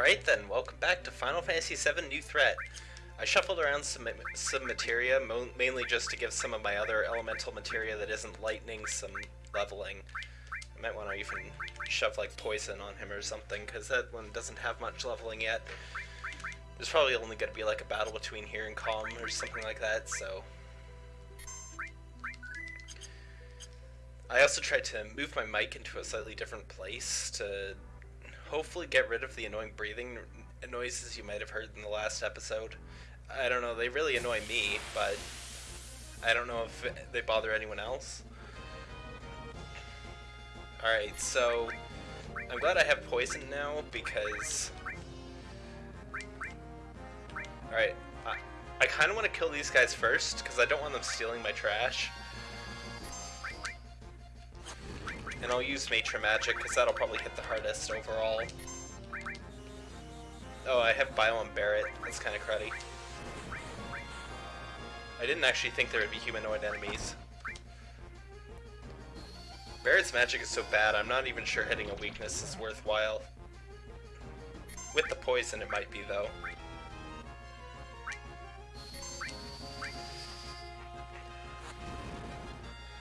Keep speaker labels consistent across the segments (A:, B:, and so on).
A: Alright then, welcome back to Final Fantasy VII New Threat. I shuffled around some, some materia, mainly just to give some of my other elemental materia that isn't lightning some leveling. I might want to even shove like poison on him or something, because that one doesn't have much leveling yet. There's probably only going to be like a battle between here and Kalm or something like that, so... I also tried to move my mic into a slightly different place to hopefully get rid of the annoying breathing noises you might have heard in the last episode. I don't know, they really annoy me, but I don't know if they bother anyone else. Alright, so I'm glad I have poison now because... Alright, I, I kind of want to kill these guys first because I don't want them stealing my trash. And I'll use Matra Magic, because that'll probably hit the hardest overall. Oh, I have Bio and Barret. That's kind of cruddy. I didn't actually think there would be humanoid enemies. Barret's magic is so bad, I'm not even sure hitting a weakness is worthwhile. With the poison, it might be, though.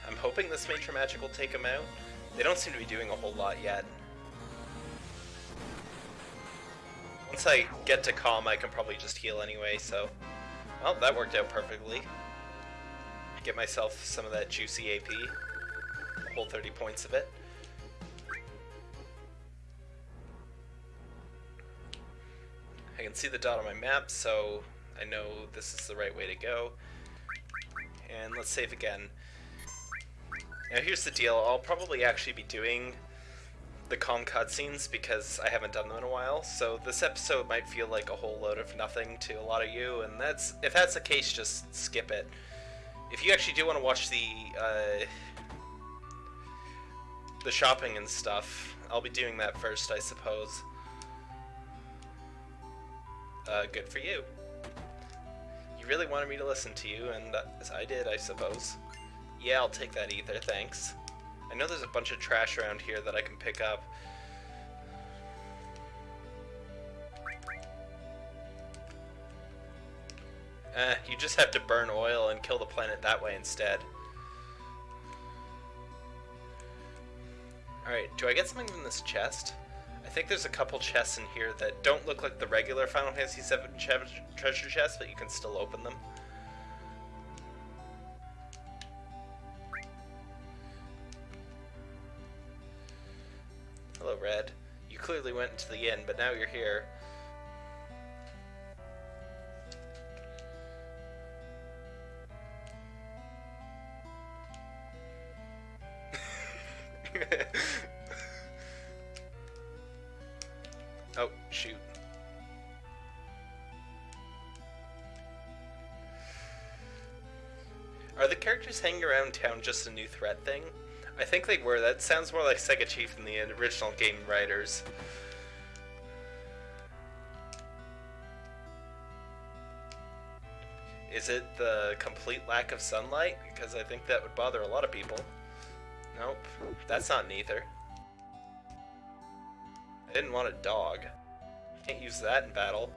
A: I'm hoping this Matra Magic will take him out. They don't seem to be doing a whole lot yet. Once I get to Kalm, I can probably just heal anyway, so... Well, that worked out perfectly. Get myself some of that juicy AP. A whole 30 points of it. I can see the dot on my map, so I know this is the right way to go. And let's save again. Now here's the deal, I'll probably actually be doing the Kalm cutscenes because I haven't done them in a while, so this episode might feel like a whole load of nothing to a lot of you, and that's if that's the case, just skip it. If you actually do want to watch the uh, the shopping and stuff, I'll be doing that first, I suppose. Uh, good for you. You really wanted me to listen to you, and I did, I suppose. Yeah, I'll take that ether, thanks. I know there's a bunch of trash around here that I can pick up. Eh, you just have to burn oil and kill the planet that way instead. Alright, do I get something from this chest? I think there's a couple chests in here that don't look like the regular Final Fantasy VII treasure chests, but you can still open them. Hello, Red. You clearly went into the inn, but now you're here. oh, shoot. Are the characters hanging around town just a new threat thing? I think they were. That sounds more like Sega Chief than the original game writers. Is it the complete lack of sunlight? Because I think that would bother a lot of people. Nope, that's not neither. I didn't want a dog. Can't use that in battle.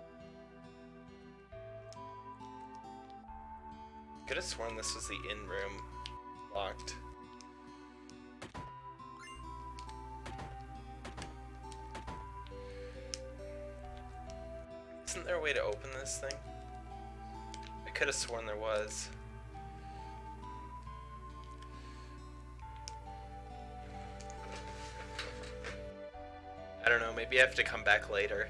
A: Could have sworn this was the in room. Locked. Open this thing? I could have sworn there was. I don't know, maybe I have to come back later.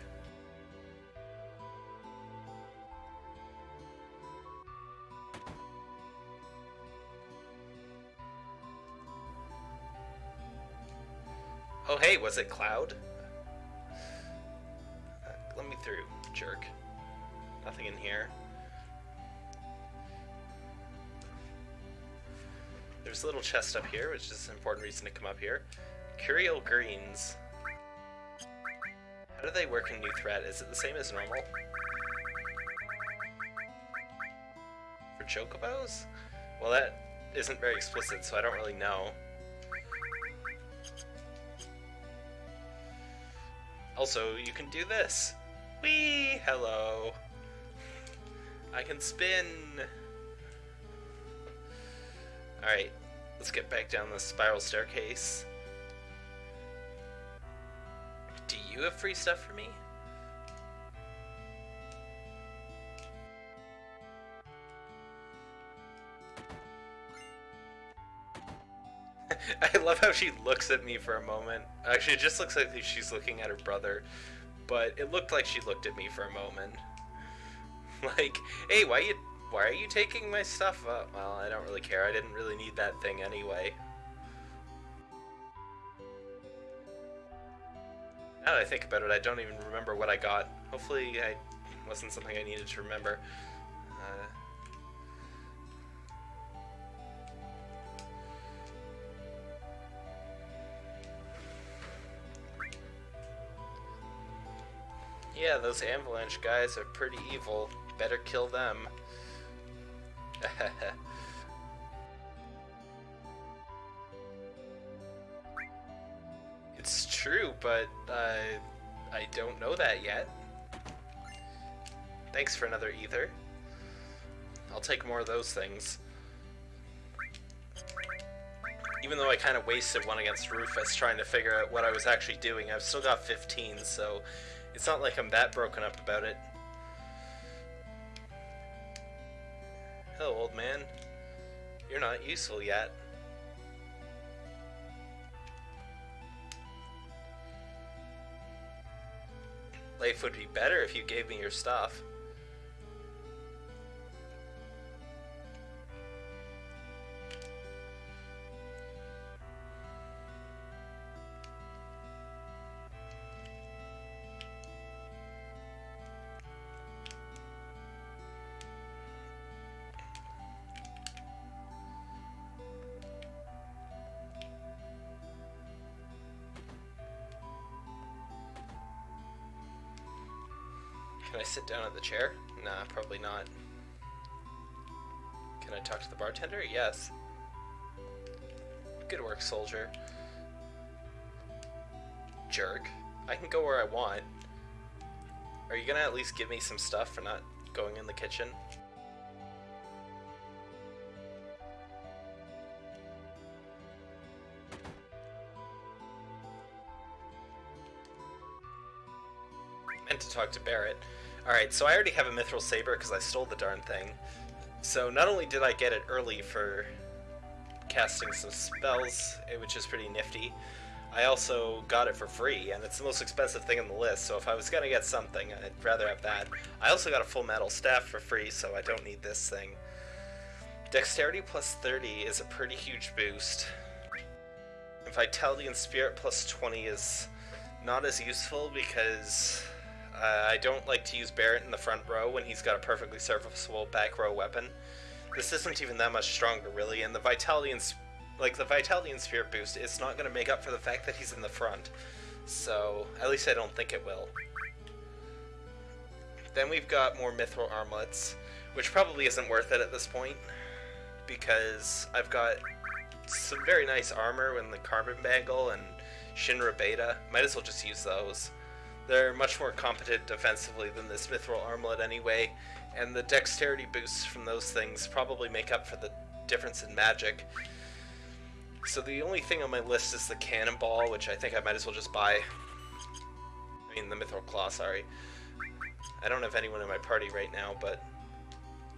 A: Oh hey, was it Cloud? Uh, let me through jerk. Nothing in here. There's a little chest up here, which is an important reason to come up here. Curiel greens. How do they work in New Threat? Is it the same as normal? For chocobos? Well, that isn't very explicit, so I don't really know. Also, you can do this. Whee! Hello. I can spin. Alright, let's get back down the spiral staircase. Do you have free stuff for me? I love how she looks at me for a moment. Actually, it just looks like she's looking at her brother, but it looked like she looked at me for a moment. like, hey, why you why are you taking my stuff? Uh, well, I don't really care. I didn't really need that thing anyway. Now that I think about it, I don't even remember what I got. Hopefully, I wasn't something I needed to remember. Uh, Yeah, those avalanche guys are pretty evil. Better kill them. it's true, but uh, I don't know that yet. Thanks for another ether. I'll take more of those things. Even though I kind of wasted one against Rufus trying to figure out what I was actually doing, I've still got 15, so it's not like I'm that broken up about it. Old man. You're not useful yet. Life would be better if you gave me your stuff. Chair? Nah, probably not. Can I talk to the bartender? Yes. Good work, soldier. Jerk. I can go where I want. Are you gonna at least give me some stuff for not going in the kitchen? meant to talk to Barret. Alright, so I already have a Mithril Saber because I stole the darn thing. So not only did I get it early for casting some spells, eh, which is pretty nifty, I also got it for free, and it's the most expensive thing on the list, so if I was gonna get something, I'd rather have that. I also got a full metal staff for free, so I don't need this thing. Dexterity plus 30 is a pretty huge boost. Vitality and Spirit plus 20 is not as useful because uh, I don't like to use Barret in the front row when he's got a perfectly serviceable back row weapon. This isn't even that much stronger, really, and the Vitality and like the Vitality and Spirit boost is not going to make up for the fact that he's in the front. So, at least I don't think it will. Then we've got more Mithril Armlets, which probably isn't worth it at this point, because I've got some very nice armor in the Carbon Bangle and Shinra Beta. Might as well just use those. They're much more competent defensively than this Mithril Armlet anyway, and the dexterity boosts from those things probably make up for the difference in magic. So the only thing on my list is the Cannonball, which I think I might as well just buy. I mean, the Mithril Claw, sorry. I don't have anyone in my party right now, but...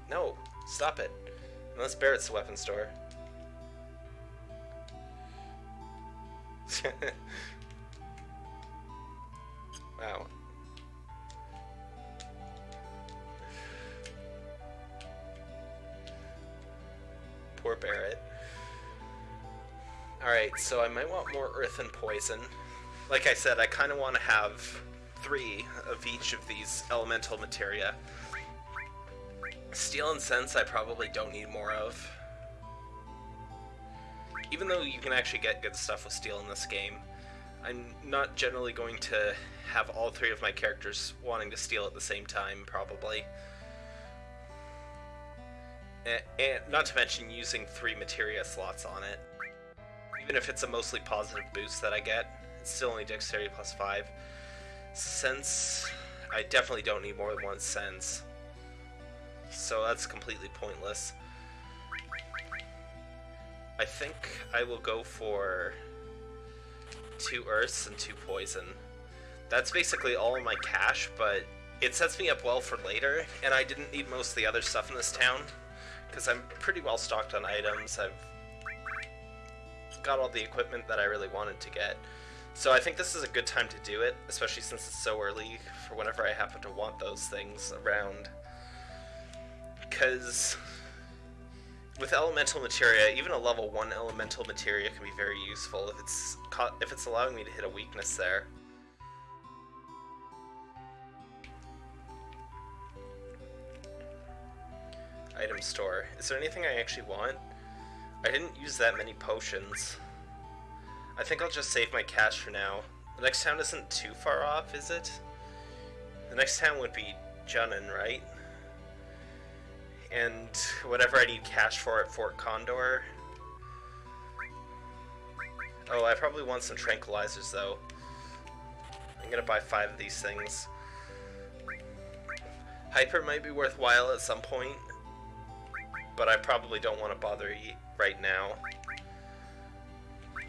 A: No, stop it. Unless Barret's the weapon store. wow. Poor Barret. Alright, so I might want more Earth and Poison. Like I said, I kind of want to have three of each of these elemental materia. Steal and Sense I probably don't need more of. Even though you can actually get good stuff with Steal in this game, I'm not generally going to have all three of my characters wanting to steal at the same time, probably. And, and not to mention using three materia slots on it. Even if it's a mostly positive boost that I get, it's still only dexterity plus 5. Sense, I definitely don't need more than one sense. So that's completely pointless. I think I will go for two earths and two poison. That's basically all my cash, but it sets me up well for later, and I didn't need most of the other stuff in this town, because I'm pretty well stocked on items. I've got all the equipment that I really wanted to get. So I think this is a good time to do it, especially since it's so early for whenever I happen to want those things around. Because with elemental materia, even a level 1 elemental materia can be very useful if it's if it's allowing me to hit a weakness there. Item store. Is there anything I actually want? I didn't use that many potions. I think I'll just save my cash for now. The next town isn't too far off, is it? The next town would be Junon, right? And whatever I need cash for at Fort Condor. Oh, I probably want some tranquilizers, though. I'm gonna buy five of these things. Hyper might be worthwhile at some point, but I probably don't want to bother right now.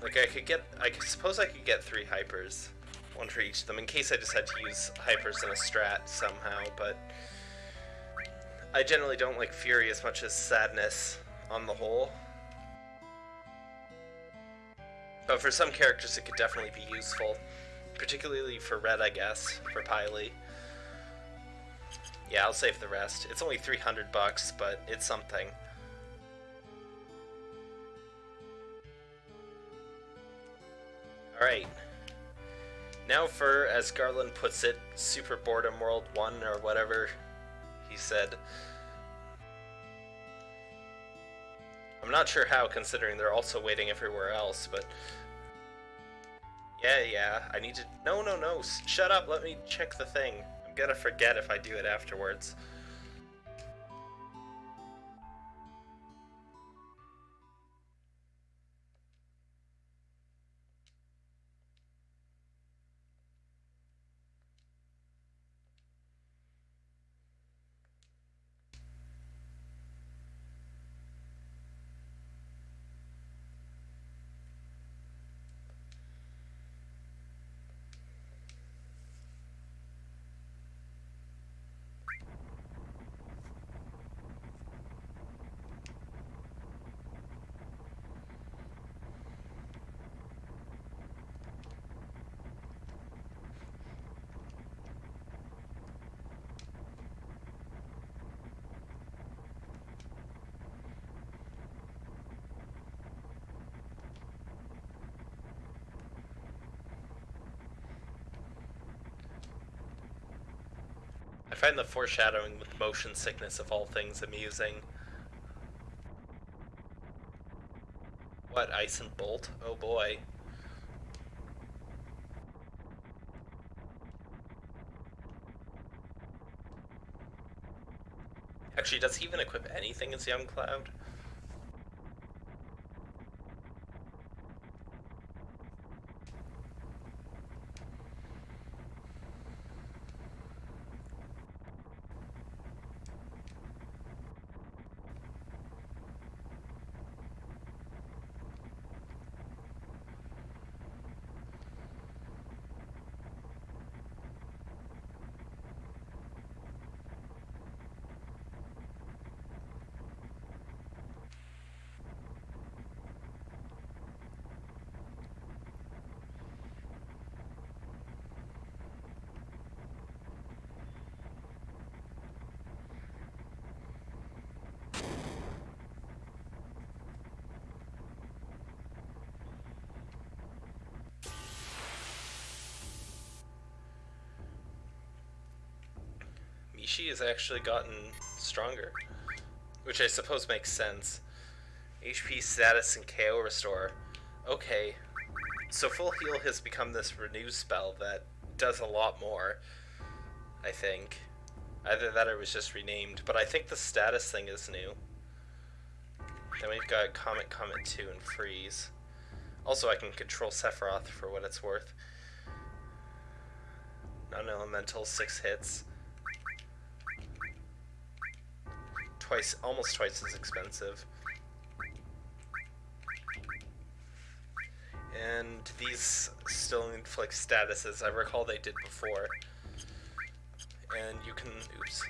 A: Like I could get, I suppose I could get three hypers, one for each of them, in case I had to use hypers in a strat somehow, but I generally don't like Fury as much as Sadness on the whole. But for some characters it could definitely be useful, particularly for Red, I guess, for Piley. Yeah, I'll save the rest. It's only 300 bucks, but it's something. Alright. Now for, as Garland puts it, Super Boredom World 1 or whatever he said. I'm not sure how, considering they're also waiting everywhere else, but... Yeah, yeah, I need to... No, no, no, shut up, let me check the thing. I'm gonna forget if I do it afterwards. I find the foreshadowing with motion sickness of all things amusing. What, Ice and Bolt? Oh boy. Actually, does he even equip anything as Young Cloud? Has actually gotten stronger, which I suppose makes sense. HP status and KO restore. Okay, so full heal has become this renew spell that does a lot more, I think. Either that or it was just renamed, but I think the status thing is new. Then we've got Comet Comet 2 and Freeze. Also, I can control Sephiroth for what it's worth. non-elemental, six hits. Twice, almost twice as expensive. And these still inflict statuses. I recall they did before. And you can, oops,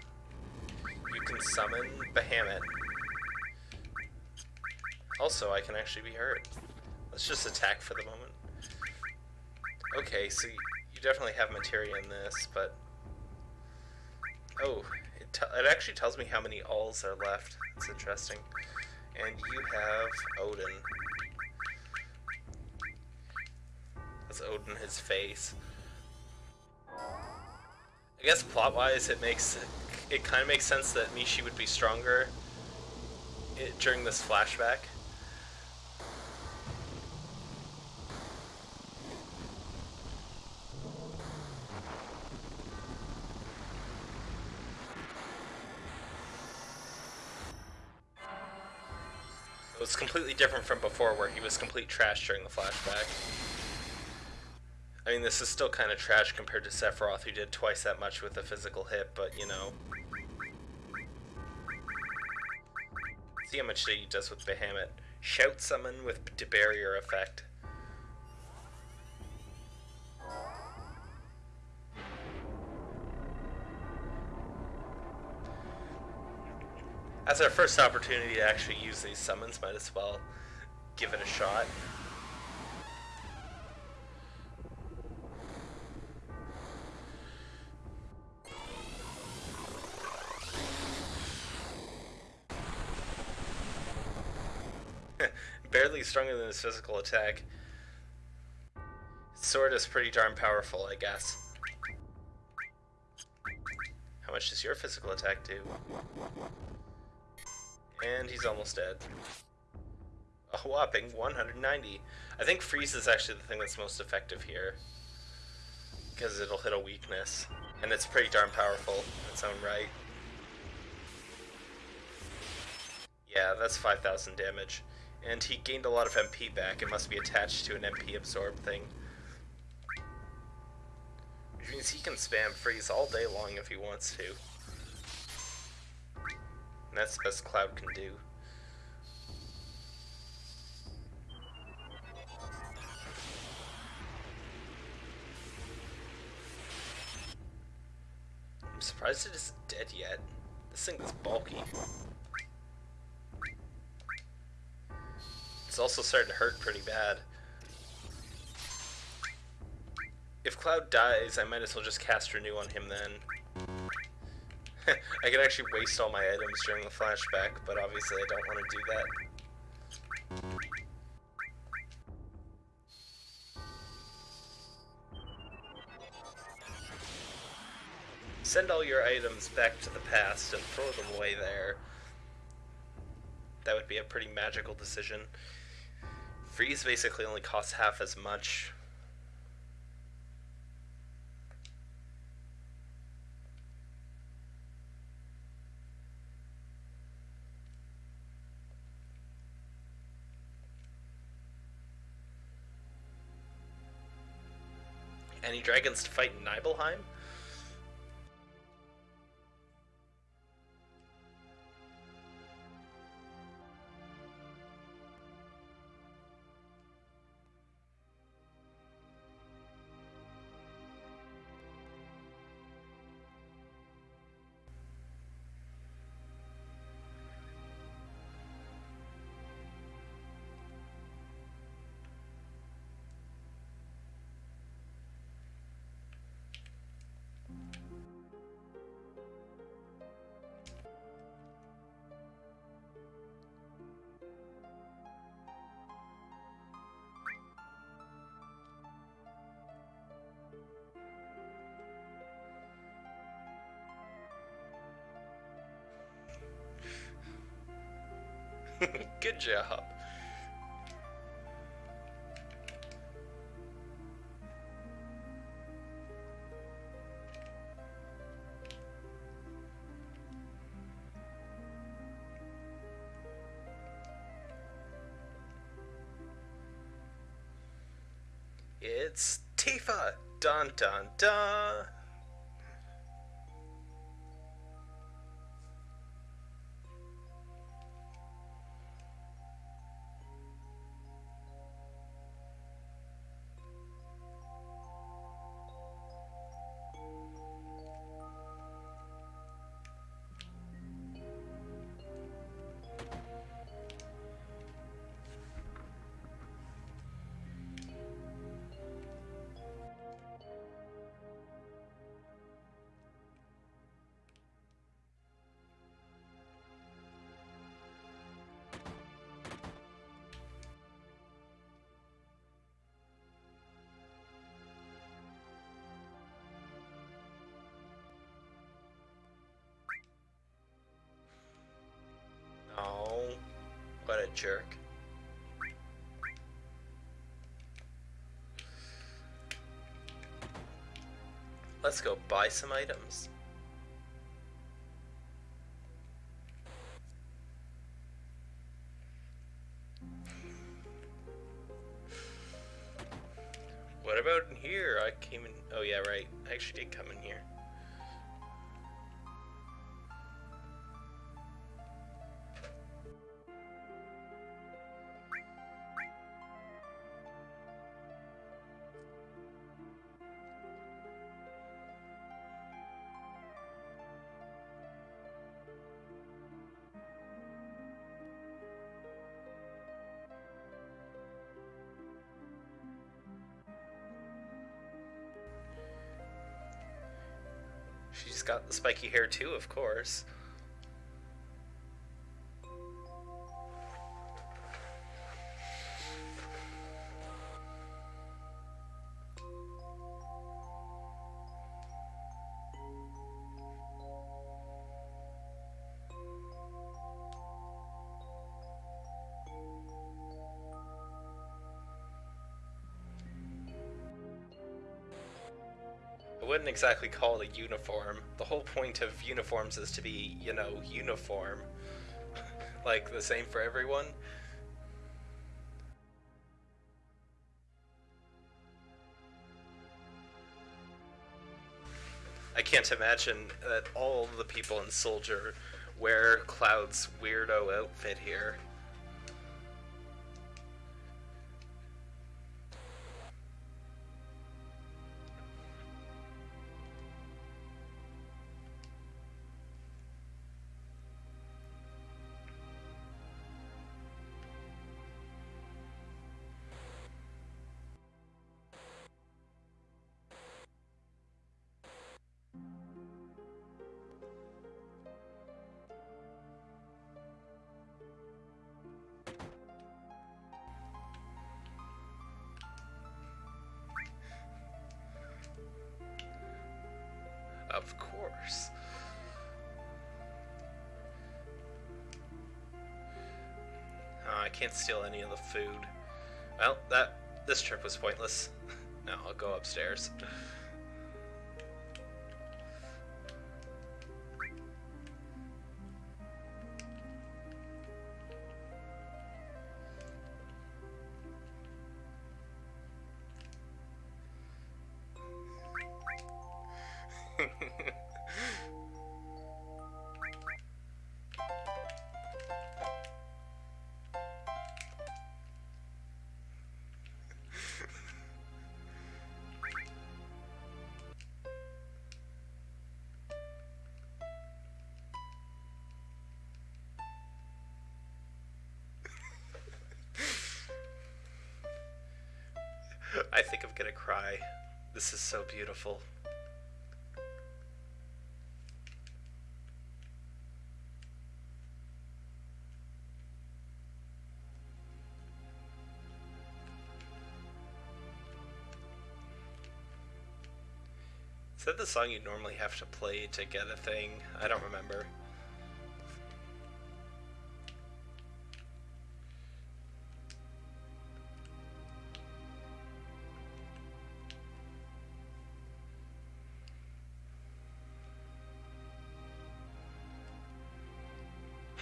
A: you can summon Bahamut. Also, I can actually be hurt. Let's just attack for the moment. Okay, so you definitely have materia in this, but... Oh, it, actually tells me how many alls are left. It's interesting. And you have Odin. That's Odin his face. I guess plot-wise, it makes it kind of makes sense that Mishi would be stronger during this flashback. Different from before where he was complete trash during the flashback. I mean, this is still kind of trash compared to Sephiroth, who did twice that much with a physical hit, but, you know. See how much he does with Bahamut. Shout summon with the barrier effect. As our first opportunity to actually use these summons, might as well give it a shot. Barely stronger than his physical attack. Sword is pretty darn powerful, I guess. How much does your physical attack do? And he's almost dead. A whopping 190. I think freeze is actually the thing that's most effective here. Because it'll hit a weakness. And it's pretty darn powerful in its own right. Yeah, that's 5,000 damage. And he gained a lot of MP back. It must be attached to an MP absorb thing. Which means he can spam freeze all day long if he wants to. And that's the best Cloud can do. I'm surprised it isn't dead yet. This thing is bulky. It's also starting to hurt pretty bad. If Cloud dies, I might as well just cast Renew on him then. I could actually waste all my items during the flashback, but obviously I don't want to do that. Send all your items back to the past and throw them away there. That would be a pretty magical decision. Freeze basically only costs half as much Any dragons to fight in Nibelheim? Good job. It's Tifa! Dun dun dun! Jerk. Let's go buy some items. Got the spiky hair too, of course. Wouldn't exactly call it a uniform. The whole point of uniforms is to be, you know, uniform. like the same for everyone. I can't imagine that all the people in Soldier wear Cloud's weirdo outfit here. Oh, I can't steal any of the food. Well, that this trip was pointless. now I'll go upstairs. Beautiful. Is that the song you normally have to play to get a thing? I don't remember.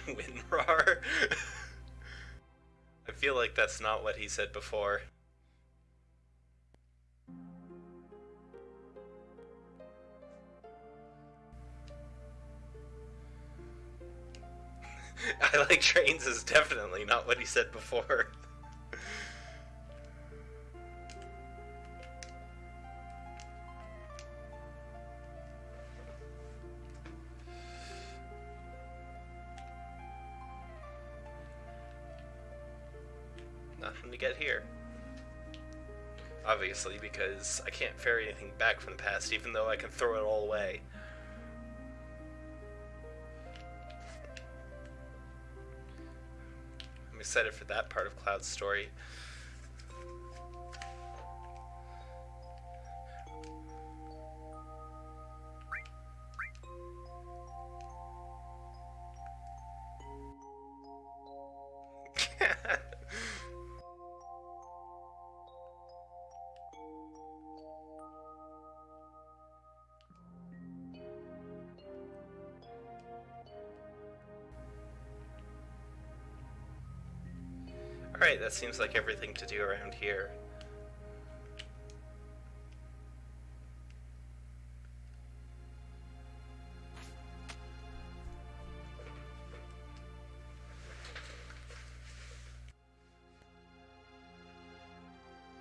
A: Winrar? I feel like that's not what he said before. I like trains is definitely not what he said before. because I can't ferry anything back from the past, even though I can throw it all away. I'm excited for that part of Cloud's story. That seems like everything to do around here.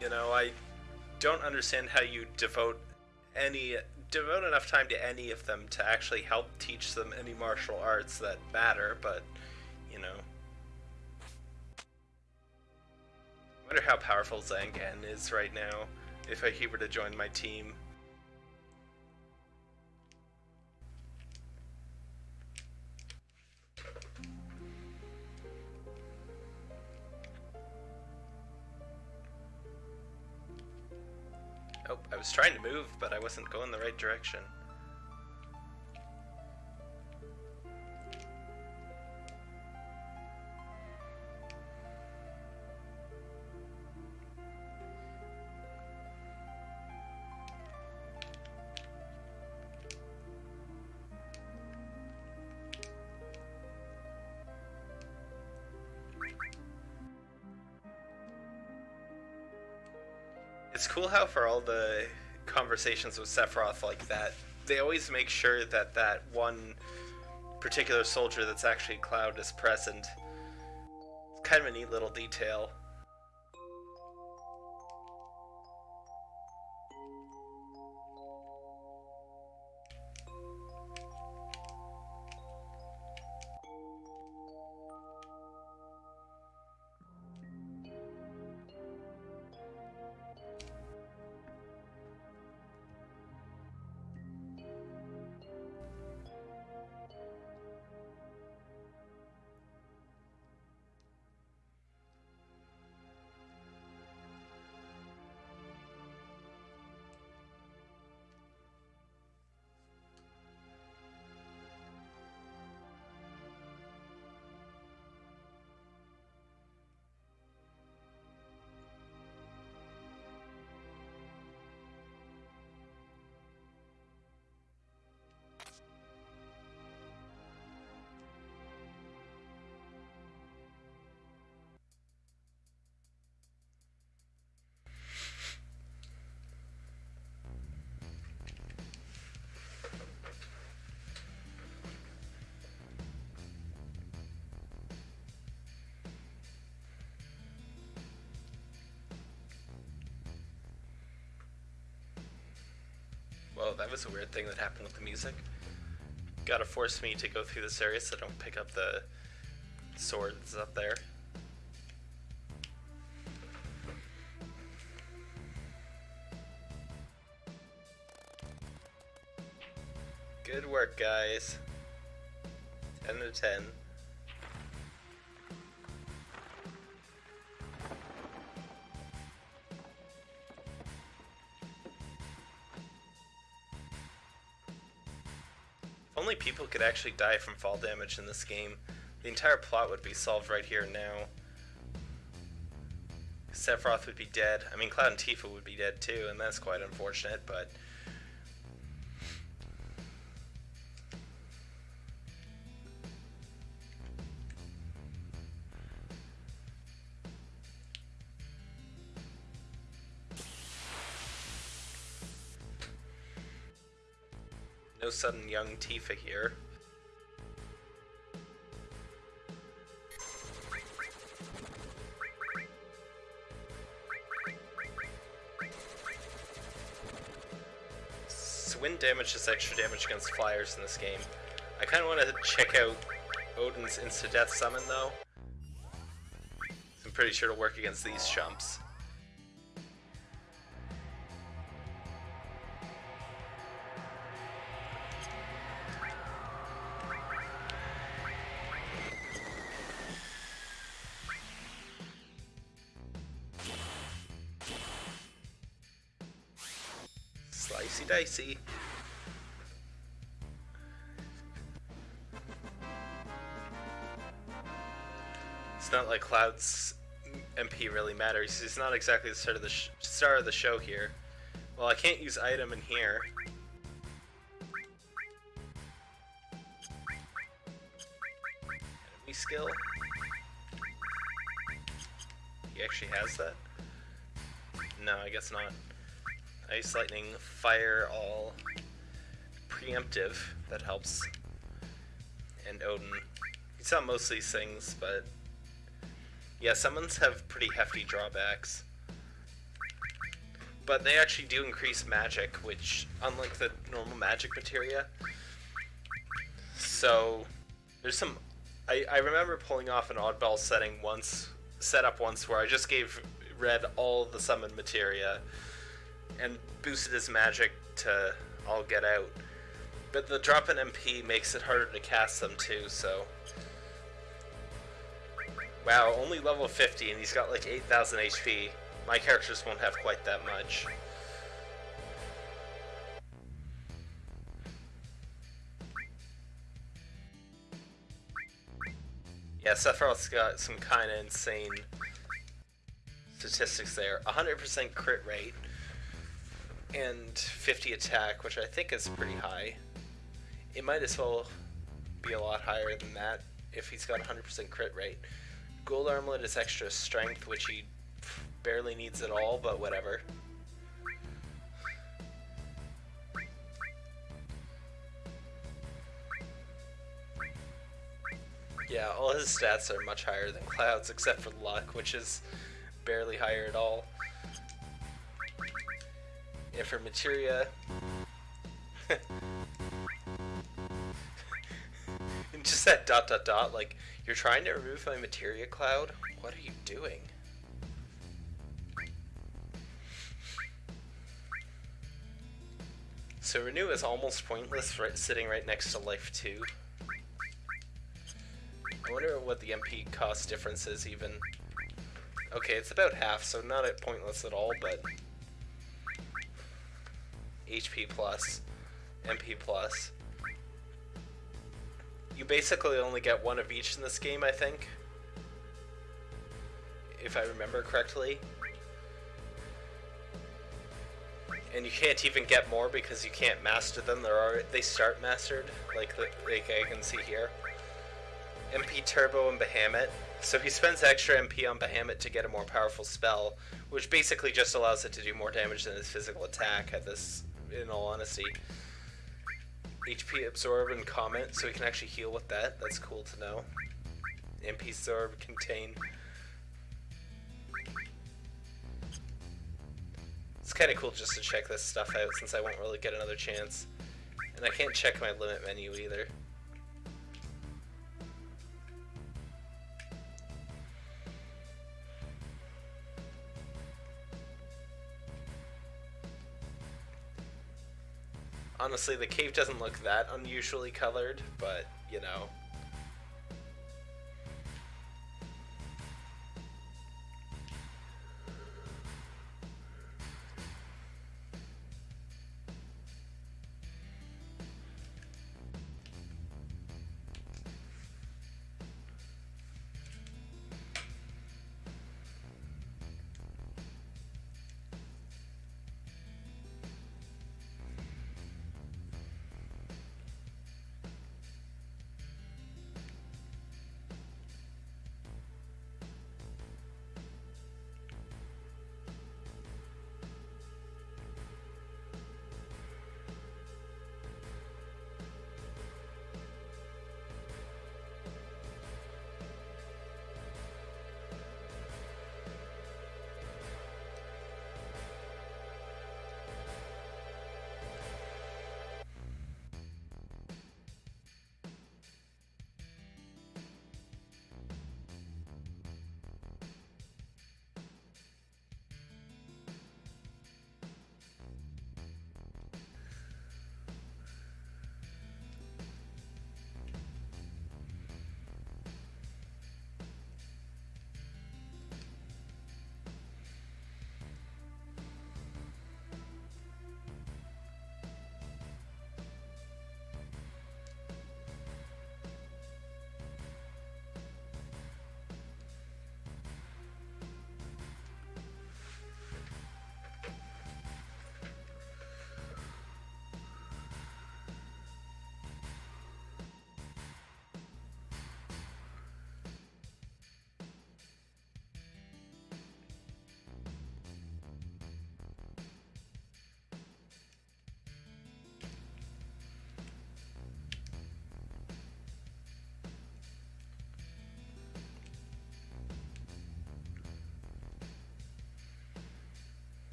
A: You know, I don't understand how you devote any devote enough time to any of them to actually help teach them any martial arts that matter, but you know. Wonder how powerful Zangan is right now if he were to join my team. Oh, I was trying to move, but I wasn't going the right direction. The conversations with Sephiroth like that, they always make sure that that one particular soldier that's actually Cloud is present. It's kind of a neat little detail. Well, that was a weird thing that happened with the music. Gotta force me to go through this area so I don't pick up the swords up there. Good work, guys. 10 to 10. People could actually die from fall damage in this game, the entire plot would be solved right here and now. Sephiroth would be dead. I mean, Cloud and Tifa would be dead too, and that's quite unfortunate, but... sudden young Tifa here. So wind damage is extra damage against flyers in this game. I kind of want to check out Odin's insta-death summon though. I'm pretty sure it'll work against these chumps. Dicey. It's not like Cloud's MP really matters. He's not exactly the star of the star of the show here. Well, I can't use item in here. Enemy skill. He actually has that? No, I guess not. Ice, lightning, fire, all preemptive. That helps. And Odin. He's on most of these things, but... Yeah, summons have pretty hefty drawbacks. But they actually do increase magic, which, unlike the normal magic materia... So, there's some... I, I remember pulling off an oddball setting once, setup once, where I just gave Red all the summon materia and boosted his magic to all get out. But the drop in MP makes it harder to cast them too, so... Wow, only level 50 and he's got like 8,000 HP. My characters won't have quite that much. Yeah, Sephiroth's got some kind of insane statistics there. 100% crit rate and 50 attack, which I think is pretty mm-hmm. high. It might as well be a lot higher than that if he's got 100% crit rate. Gold Armlet is extra strength, which he barely needs at all, but whatever. Yeah, all his stats are much higher than Cloud's, except for luck, which is barely higher at all. And for materia... just that dot dot dot, like, you're trying to remove my materia cloud? What are you doing? So Renew is almost pointless right, sitting right next to Life 2. I wonder what the MP cost difference is even. Okay, it's about half, so not at pointless at all, but... HP plus, MP plus. You basically only get one of each in this game, I think. If I remember correctly. And you can't even get more because you can't master them. There are they start mastered, like the like I can see here. MP Turbo and Bahamut. So he spends extra MP on Bahamut to get a more powerful spell, which basically just allows it to do more damage than his physical attack at this, in all honesty. HP Absorb and Comet, so we can actually heal with that. That's cool to know. MP Absorb, Contain. It's kind of cool just to check this stuff out since I won't really get another chance. And I can't check my limit menu either. Honestly, the cave doesn't look that unusually colored, but, you know.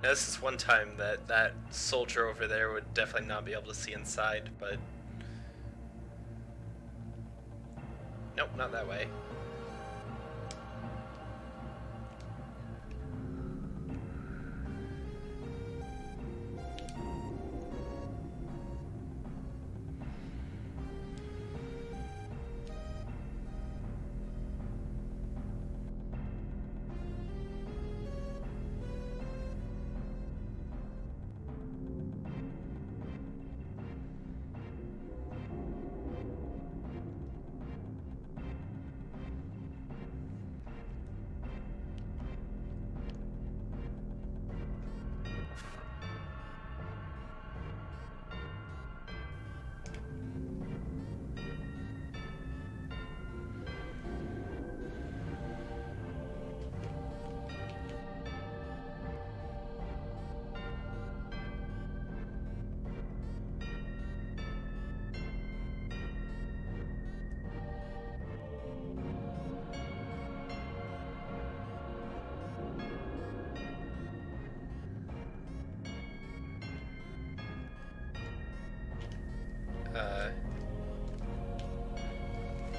A: This is one time that that soldier over there would definitely not be able to see inside, but... Nope, not that way.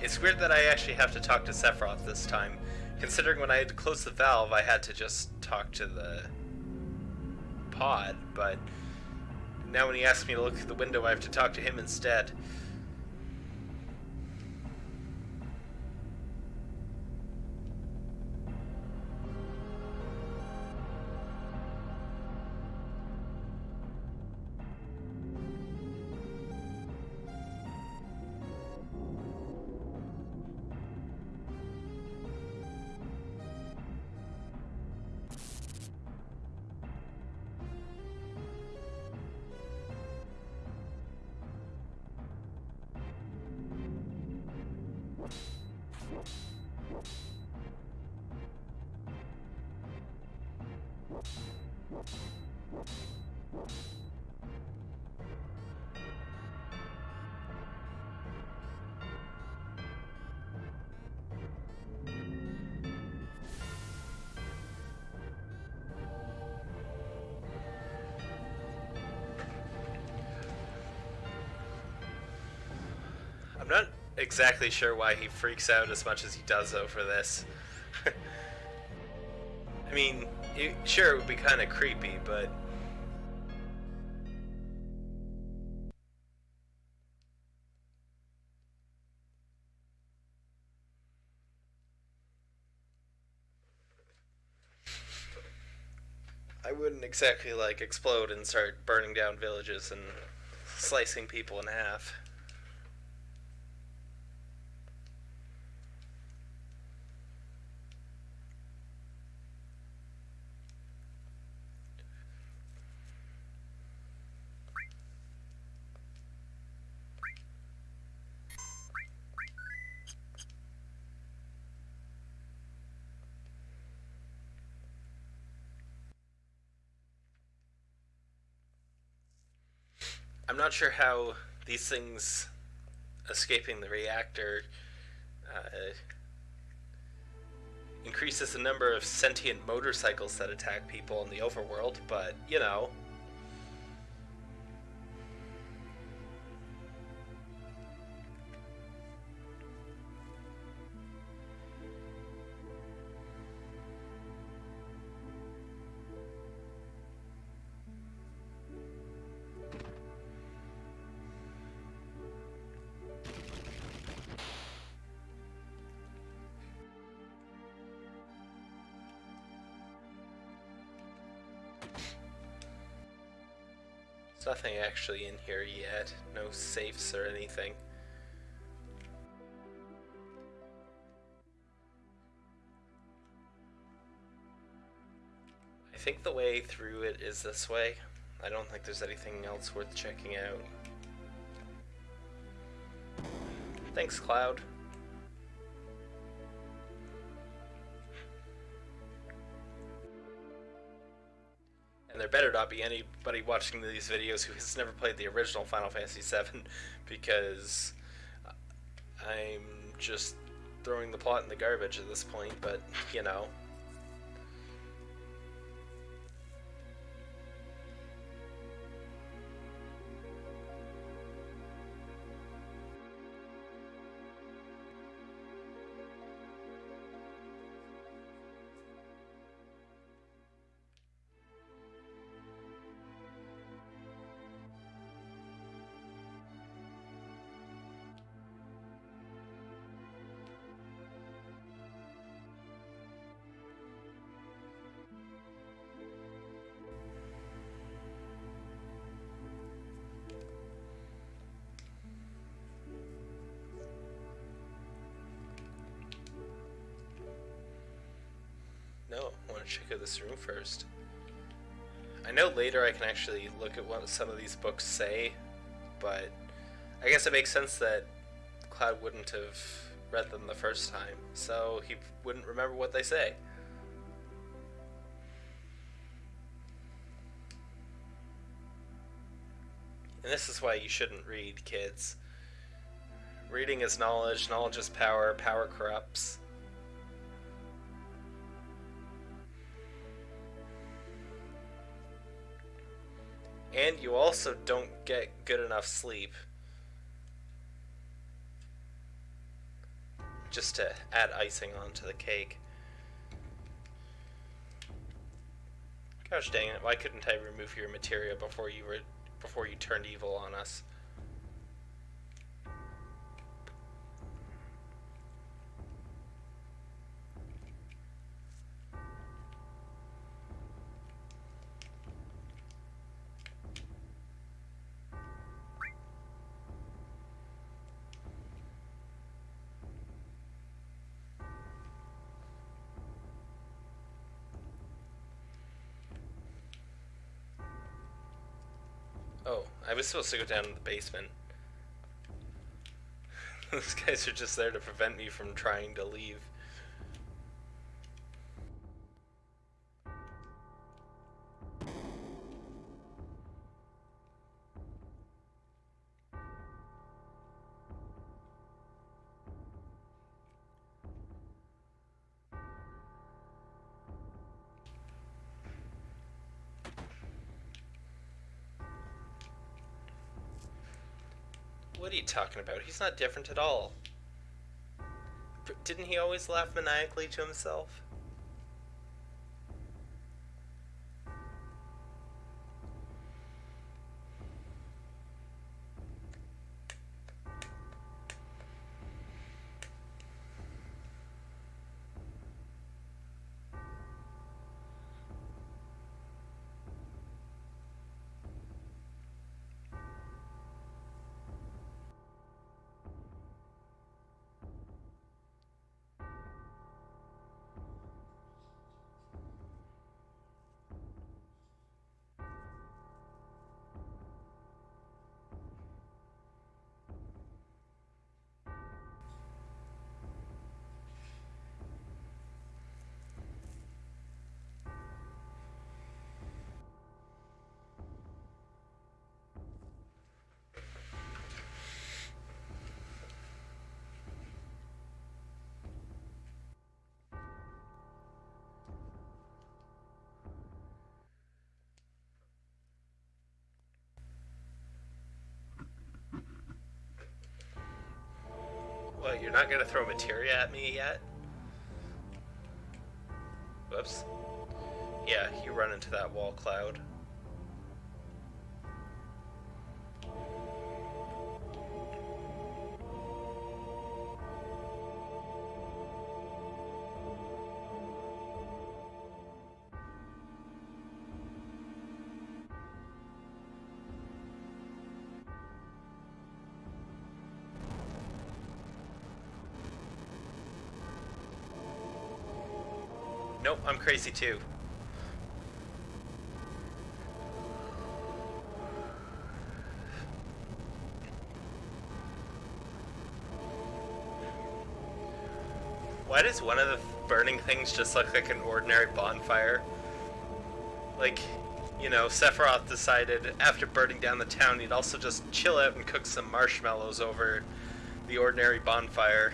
A: It's weird that I actually have to talk to Sephiroth this time, considering when I had to close the valve, I had to just talk to the pod, but now when he asks me to look through the window, I have to talk to him instead. Exactly sure why he freaks out as much as he does over this. I mean, it, sure, it would be kind of creepy, but... I wouldn't exactly, like, explode and start burning down villages and slicing people in half. Not sure how these things escaping the reactor uh, increases the number of sentient motorcycles that attack people in the overworld, but you know. Actually in here yet. No safes or anything. I think the way through it is this way. I don't think there's anything else worth checking out. Thanks, Cloud. Be anybody watching these videos who has never played the original Final Fantasy VII, because I'm just throwing the plot in the garbage at this point, but, you know. Check out this room first. I know later I can actually look at what some of these books say, but I guess it makes sense that Cloud wouldn't have read them the first time, so he wouldn't remember what they say. And this is why you shouldn't read, kids. Reading is knowledge, knowledge is power, power corrupts. And you also don't get good enough sleep. Just to add icing onto the cake. Gosh dang it, why couldn't I remove your materia before you were before you turned evil on us? I was supposed to go down to the basement. Those guys are just there to prevent me from trying to leave. Talking about? He's not different at all. Didn't he always laugh maniacally to himself? You're not gonna throw materia at me yet? Whoops. Yeah, you run into that wall cloud. Crazy too. Why does one of the burning things just look like an ordinary bonfire? Like, you know, Sephiroth decided after burning down the town he'd also just chill out and cook some marshmallows over the ordinary bonfire.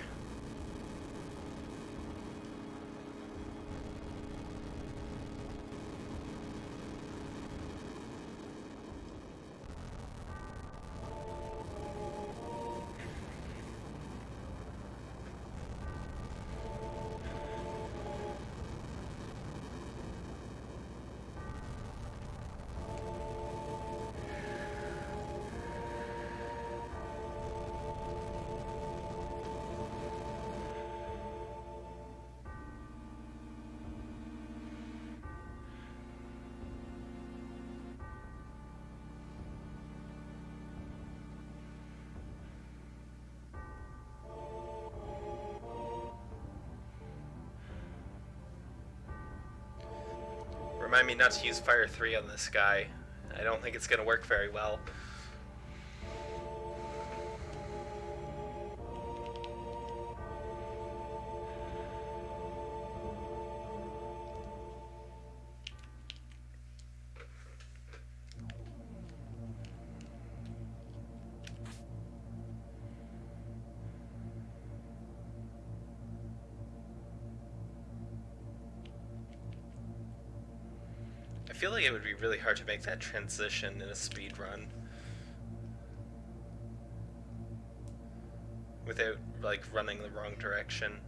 A: Remind me not to use Fire 3 on this guy. I don't think it's going to work very well. Would be really hard to make that transition in a speed run. Without, like, running the wrong direction.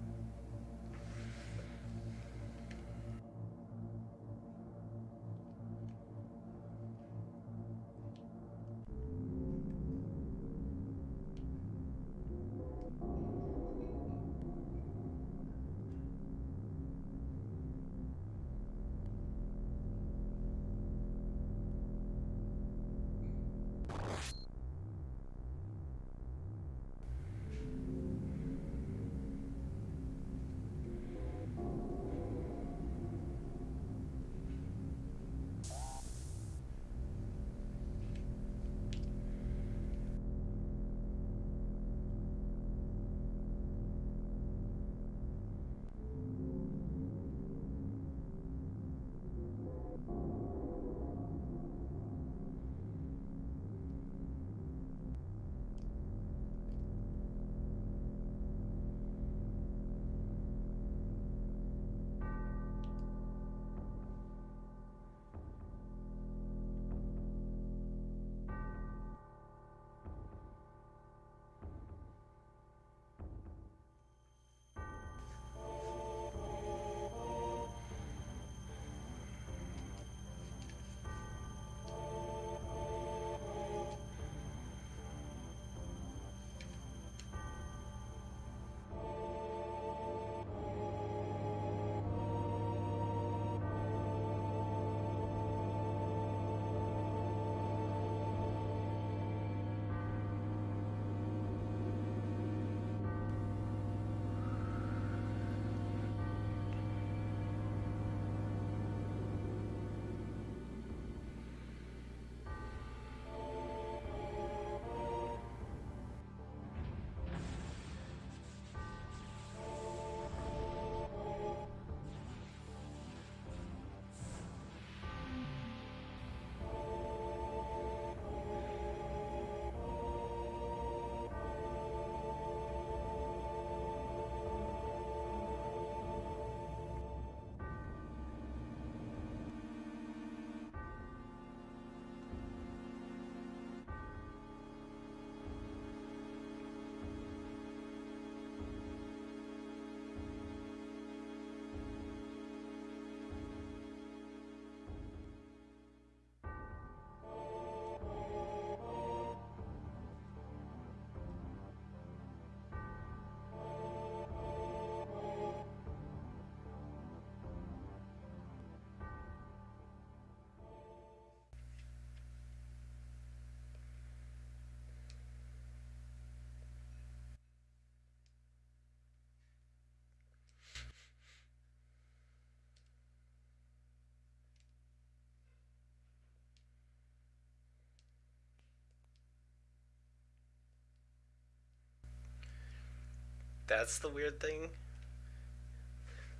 A: That's the weird thing.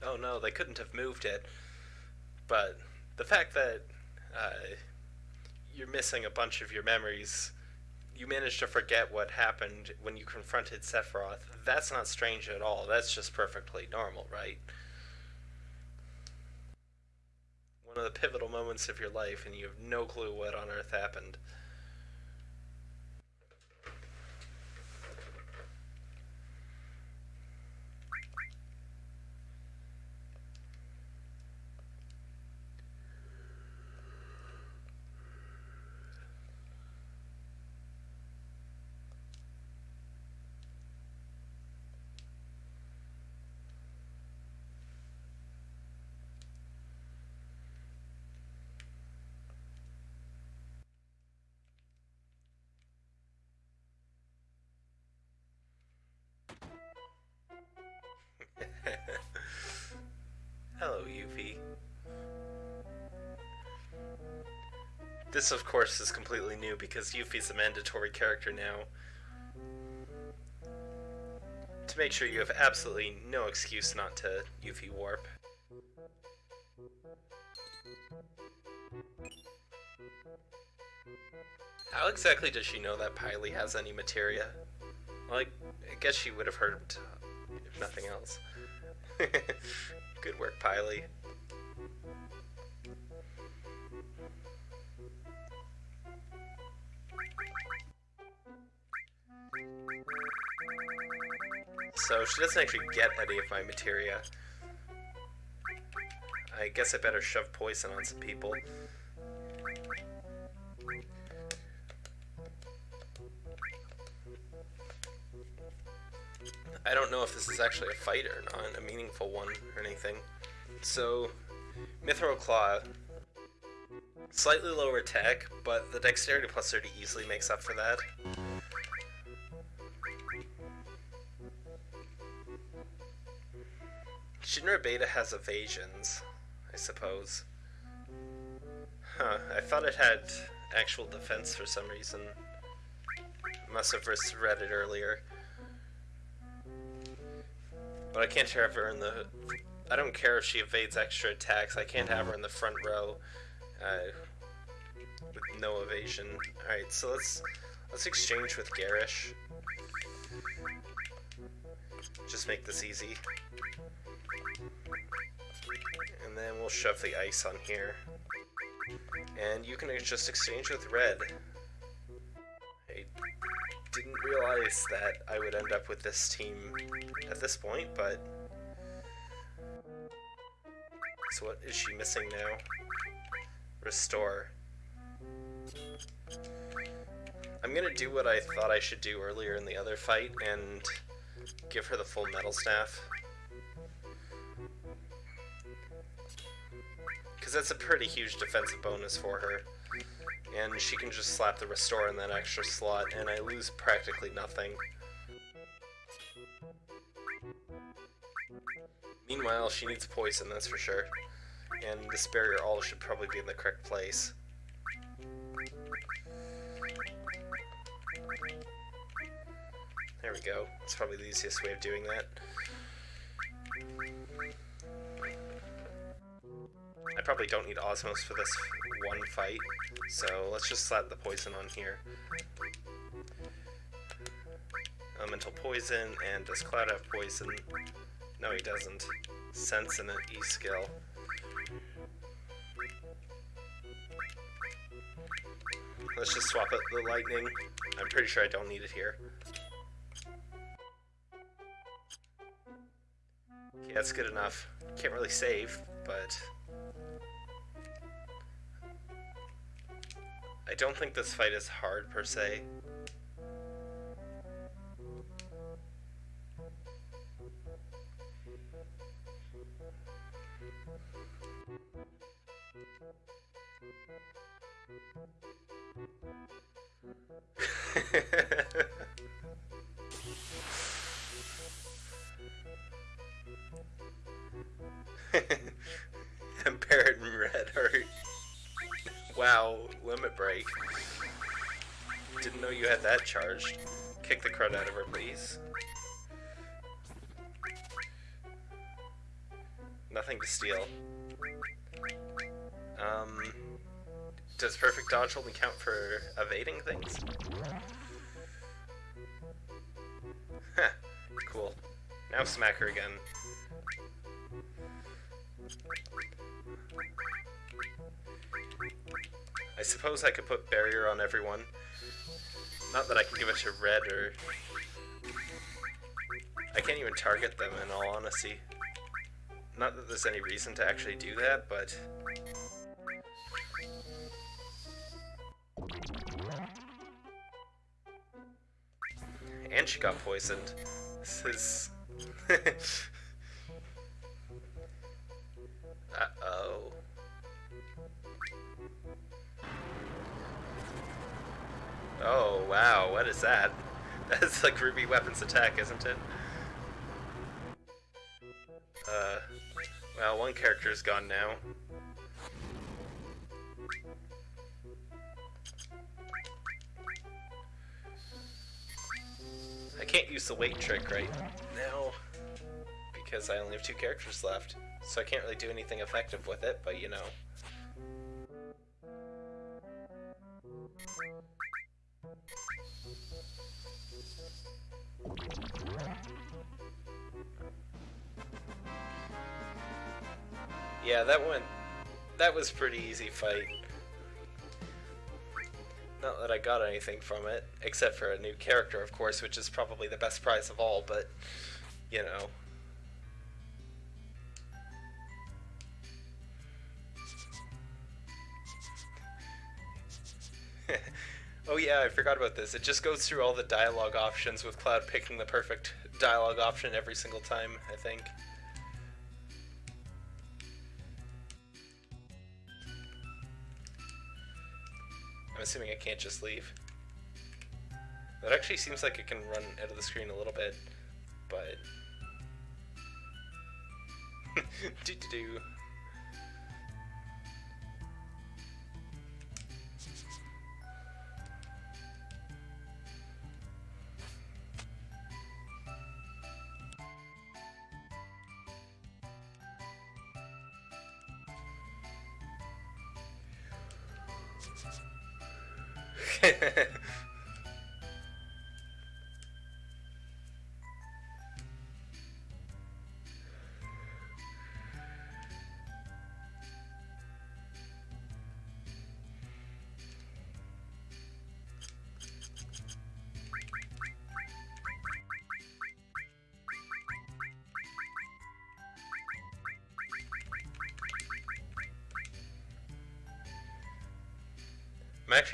A: Oh no, they couldn't have moved it. But the fact that uh, you're missing a bunch of your memories, you managed to forget what happened when you confronted Sephiroth. That's not strange at all. That's just perfectly normal, right? One of the pivotal moments of your life, and you have no clue what on earth happened. This, of course, is completely new because Yuffie's a mandatory character now. To make sure you have absolutely no excuse not to Yuffie Warp. How exactly does she know that Pily has any materia? Like, I guess she would have heard if nothing else. Good work, Pily. So she doesn't actually get any of my materia. I guess I better shove poison on some people. I don't know if this is actually a fight or not, a meaningful one or anything. So, Mythril Claw, slightly lower attack, but the Dexterity plus 30 easily makes up for that. Shinra Beta has evasions, I suppose. Huh, I thought it had actual defense for some reason. Must have read it earlier. But I can't have her in the... I don't care if she evades extra attacks. I can't have her in the front row uh, with no evasion. Alright, so let's let's exchange with Garish. Just make this easy. And then we'll shove the ice on here. And you can just exchange with Red. I didn't realize that I would end up with this team at this point, but... So what is she missing now? Restore. I'm gonna do what I thought I should do earlier in the other fight and give her the full metal staff. Because that's a pretty huge defensive bonus for her and she can just slap the restore in that extra slot, and I lose practically nothing. Meanwhile, she needs poison, that's for sure. And this barrier all should probably be in the correct place. There we go. It's probably the easiest way of doing that. I probably don't need Osmos for this one fight, so let's just slap the poison on here. Elemental poison, and does Cloud have poison? No, he doesn't. Sense and an E skill. Let's just swap out the lightning. I'm pretty sure I don't need it here. Okay, that's good enough. Can't really save, but I don't think this fight is hard per se. I'm Barret and Red are Wow, limit break. Didn't know you had that charged. Kick the crud out of her, please. Nothing to steal. Um, does perfect dodge only count for evading things? Cool. Now smack her again. Suppose I could put barrier on everyone. Not that I can give it to red or... I can't even target them in all honesty. Not that there's any reason to actually do that, but... And she got poisoned. This is... Uh-oh. Oh, wow, what is that? That's like Ruby Weapons Attack, isn't it? Uh, well, one character is gone now. I can't use the weight trick right now because I only have two characters left, so I can't really do anything effective with it, but you know. Yeah, that went... That was pretty easy fight. Not that I got anything from it, except for a new character, of course, which is probably the best prize of all, but, you know. Oh yeah, I forgot about this. It just goes through all the dialogue options with Cloud picking the perfect dialogue option every single time, I think. I'm assuming I can't just leave. That actually seems like it can run out of the screen a little bit, but... do do do. へへへ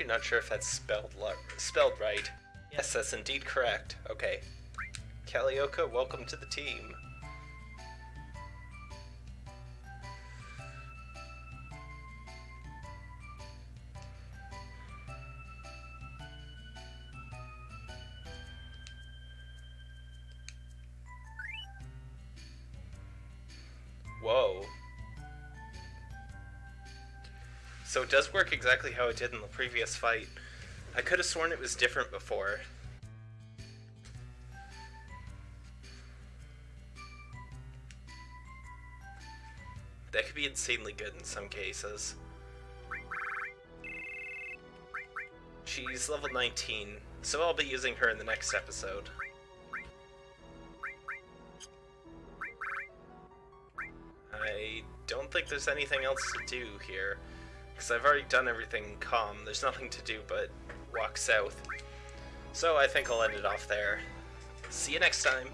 A: actually not sure if that's spelled spelled right. Yes, that's indeed correct. Okay. Kalioka, welcome to the team. It does work exactly how it did in the previous fight. I could have sworn it was different before. That could be insanely good in some cases. She's level 19, so I'll be using her in the next episode. I don't think there's anything else to do here. Because I've already done everything Kalm. There's nothing to do but walk south. So I think I'll end it off there. See you next time.